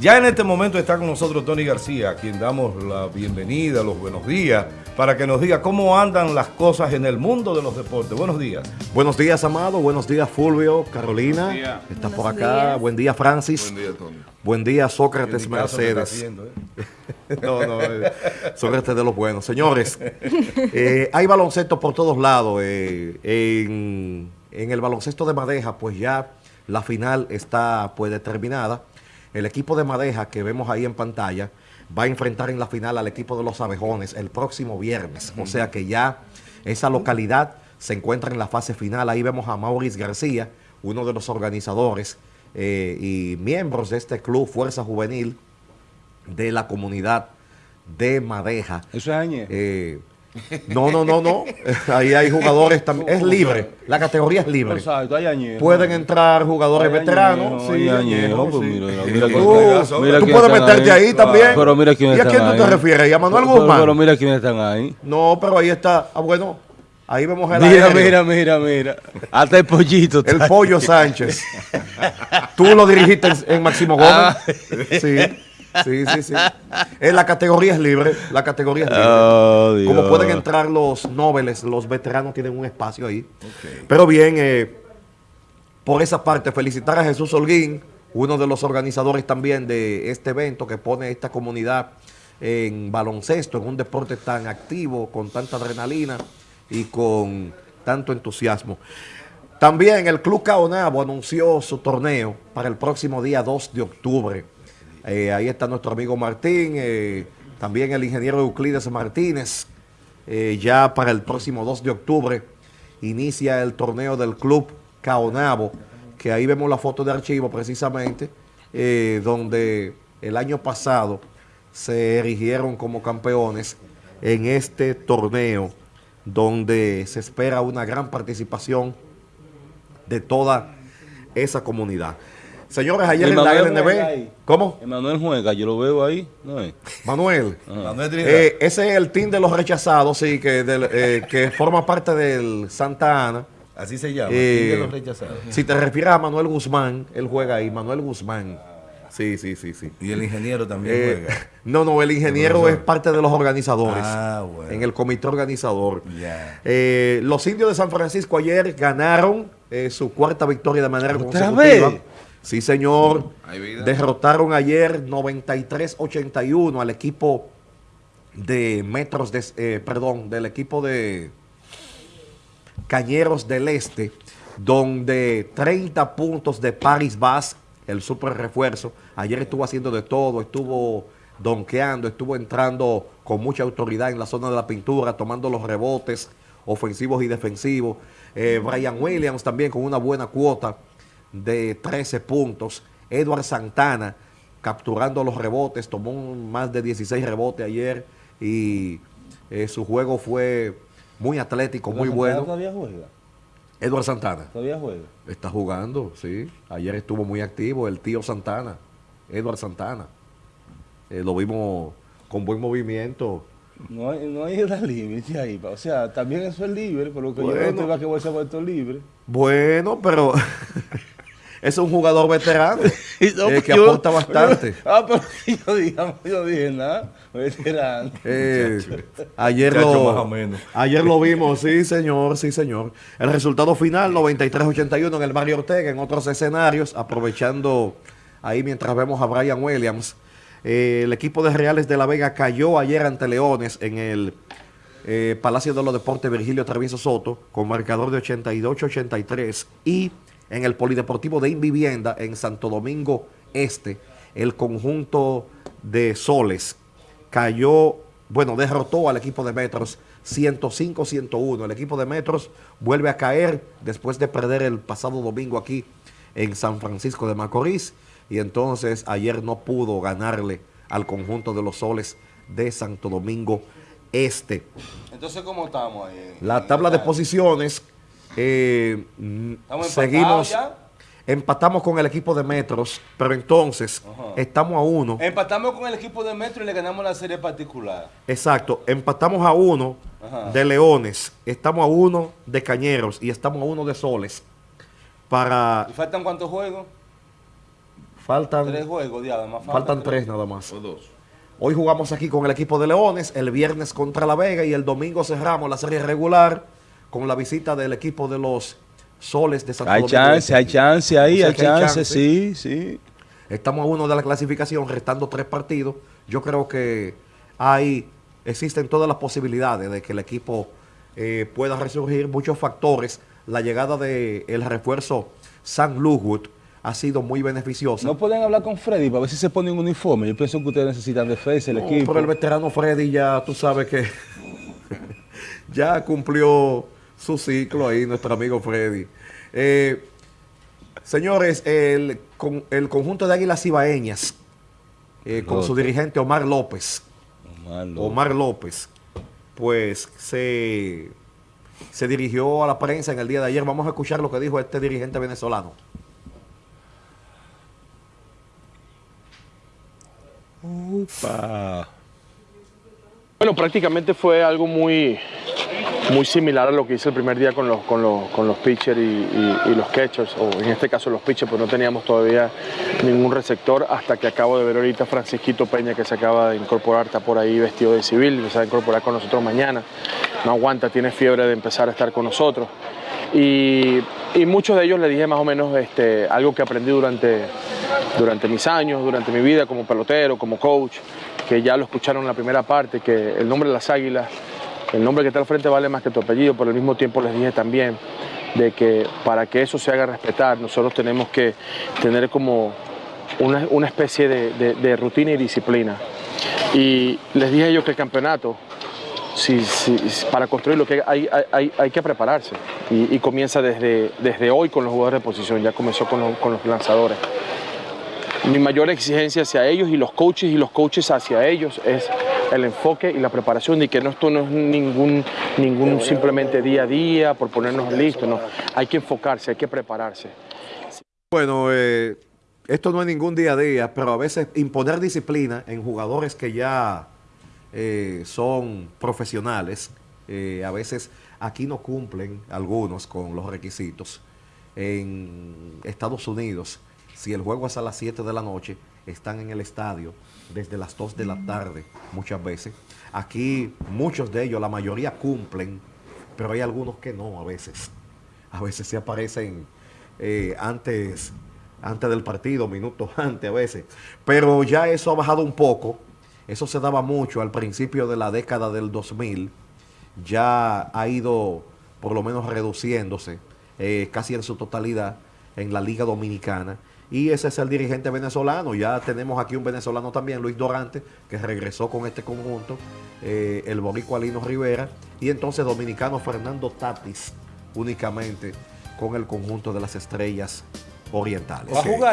Ya en este momento está con nosotros Tony García, a quien damos la bienvenida, los buenos días, para que nos diga cómo andan las cosas en el mundo de los deportes. Buenos días. Buenos días, Amado. Buenos días, Fulvio, Carolina. Día. Estás por acá. Buen día, Francis. Buen día, Tony. Buen día, Sócrates Mercedes. Haciendo, ¿eh? no, no, eh, Sócrates de los buenos. Señores, eh, hay baloncesto por todos lados. Eh, en, en el baloncesto de Madeja, pues ya la final está pues determinada. El equipo de Madeja que vemos ahí en pantalla va a enfrentar en la final al equipo de los abejones el próximo viernes. O sea que ya esa localidad se encuentra en la fase final. Ahí vemos a Maurice García, uno de los organizadores eh, y miembros de este club Fuerza Juvenil de la comunidad de Madeja. Eso es. Eh, no, no, no, no. Ahí hay jugadores también. Es libre. La categoría es libre. Exacto, hay Pueden entrar jugadores veteranos. Sí, Tú puedes meterte ahí, también. Pero mira quién ¿Y a quién tú te refieres? ¿Y a Manuel Guzmán? Pero, mira quiénes están ahí. No, pero ahí está. Ah, bueno. Ahí vemos el Mira, mira, mira, mira. Hasta el pollito. El pollo Sánchez. Tú lo dirigiste en Máximo Gómez. Ah. Sí. Sí, sí, sí. En la categoría es libre. La categoría es libre. Oh, Como pueden entrar los nobles, los veteranos tienen un espacio ahí. Pero bien, eh, por esa parte, felicitar a Jesús Holguín, uno de los organizadores también de este evento que pone esta comunidad en baloncesto, en un deporte tan activo, con tanta adrenalina y con tanto entusiasmo. También el Club Caonabo anunció su torneo para el próximo día 2 de octubre. Eh, ahí está nuestro amigo Martín, eh, también el ingeniero Euclides Martínez. Eh, ya para el próximo 2 de octubre inicia el torneo del Club Caonabo, que ahí vemos la foto de archivo precisamente, donde el año pasado se erigieron como campeones en este torneo, donde se espera una gran participación de toda esa comunidad. Señores, ayer en la LNB... ¿Cómo? Emanuel juega, yo lo veo ahí. No es. Manuel. Eh, ese es el team de los rechazados, sí, que, eh, que forma parte del Santa Ana. Así se llama, el team de los eh, rechazados. Si te refieres a Manuel Guzmán, él juega ahí, Manuel Guzmán. Sí, sí, sí, sí. Y el ingeniero también juega. No, no, el ingeniero es parte de los organizadores. Ah, bueno. En el comité organizador. los indios de San Francisco ayer ganaron su cuarta victoria de manera consecutiva. Sí, señor. Derrotaron ayer 93-81 al equipo de Metros, de, eh, perdón, del equipo de Cañeros del Este, donde 30 puntos de Paris Bass, el super refuerzo. Ayer estuvo haciendo de todo, estuvo donkeando, estuvo entrando con mucha autoridad en la zona de la pintura, tomando los rebotes ofensivos y defensivos. Eh, Brian Williams también con una buena cuota de 13 puntos. Edward Santana capturando los rebotes, tomó más de 16 rebotes ayer y eh, su juego fue muy atlético, muy bueno. ¿Todavía juega? Edward Santana. ¿Todavía juega? Está jugando, sí. Ayer estuvo muy activo el tío Santana, Edward Santana. Eh, lo vimos con buen movimiento. No hay, no hay límite ahí. O sea, también eso es libre, por lo que yo no te que a ser libre. Bueno, pero es un jugador veterano eh, que aporta bastante. ah, pero yo, digamos, yo dije nada, veterano. Eh, ayer, lo, ayer lo vimos, sí señor, sí señor. El resultado final, 93-81 en el Mario Ortega, en otros escenarios, aprovechando ahí mientras vemos a Brian Williams. Eh, el equipo de Reales de la Vega cayó ayer ante Leones en el Palacio de los Deportes Virgilio Travieso Soto con marcador de 82-83 y en el Polideportivo de Invivienda en Santo Domingo Este, el conjunto de Soles cayó, bueno, derrotó al equipo de Metros 105-101. El equipo de Metros vuelve a caer después de perder el pasado domingo aquí en San Francisco de Macorís y entonces ayer no pudo ganarle al conjunto de los Soles de Santo Domingo Este. Entonces, ¿cómo estamos ahí? La tabla de posiciones eh, seguimos, empatamos con el equipo de Metros, pero entonces estamos a uno. Empatamos con el equipo de Metros y le ganamos la serie particular. Exacto, empatamos a uno de Leones, estamos a uno de Cañeros y estamos a uno de Soles. Para... ¿Y faltan cuántos juegos? Faltan tres juegos, más faltan tres nada más. O dos. Hoy jugamos aquí con el equipo de Leones, el viernes contra La Vega y el domingo cerramos la serie regular con la visita del equipo de los Soles de Santo Hay chance, hay chance ahí, hay, chance, sí, sí. Estamos a uno de la clasificación, restando tres partidos. Yo creo que ahí existen todas las posibilidades de que el equipo eh, pueda resurgir. Muchos factores. La llegada del el refuerzo San Lugwood ha sido muy beneficiosa. No pueden hablar con Freddy para ver si se pone un uniforme. Yo pienso que ustedes necesitan defensa, el equipo. Pero el veterano Freddy ya, tú sabes que ya cumplió su ciclo ahí, nuestro amigo Freddy. Eh, señores, el, con, el conjunto de Águilas Ibaeñas, eh, con su dirigente Omar López, Omar López, Omar López pues se, se dirigió a la prensa en el día de ayer. Vamos a escuchar lo que dijo este dirigente venezolano. Bueno, prácticamente fue algo muy, muy similar a lo que hice el primer día con los, con los, con los pitchers y, los catchers, o en este caso los pitchers, pues no teníamos todavía ningún receptor hasta que acabo de ver ahorita Francisquito Peña que se acaba de incorporar, está por ahí vestido de civil, que se va a incorporar con nosotros mañana, no aguanta, tiene fiebre de empezar a estar con nosotros. Y, y muchos de ellos le dije más o menos este, algo que aprendí durante, durante mis años, durante mi vida como pelotero, como coach, que ya lo escucharon en la primera parte, que el nombre de las águilas, el nombre que está al frente vale más que tu apellido, pero al mismo tiempo les dije también de que para que eso se haga respetar, nosotros tenemos que tener como una, especie de, rutina y disciplina. Y les dije yo que el campeonato, si, para construirlo que hay, que prepararse y, comienza desde, hoy con los jugadores de posición, ya comenzó con con los lanzadores mi mayor exigencia hacia ellos y los coaches y los coaches hacia ellos es el enfoque y la preparación y que esto no es ningún, ningún simplemente día a día por ponernos listos, no. Hay que enfocarse, hay que prepararse. Bueno, eh, esto no es ningún día a día, pero a veces imponer disciplina en jugadores que ya eh, son profesionales, eh, a veces aquí no cumplen algunos con los requisitos. En Estados Unidos si el juego es a las 7 de la noche, están en el estadio desde las 2 de la tarde muchas veces. Aquí muchos de ellos, la mayoría cumplen, pero hay algunos que no a veces. A veces se aparecen eh, antes, antes del partido, minutos antes a veces. Pero ya eso ha bajado un poco. Eso se daba mucho al principio de la década del 2000. Ya ha ido por lo menos reduciéndose eh, casi en su totalidad en la Liga Dominicana y ese es el dirigente venezolano. Ya tenemos aquí un venezolano también, Luis Dorante, que regresó con este conjunto, eh, el boricua Lino Rivera, y entonces dominicano Fernando Tatis, únicamente con el conjunto de las estrellas orientales.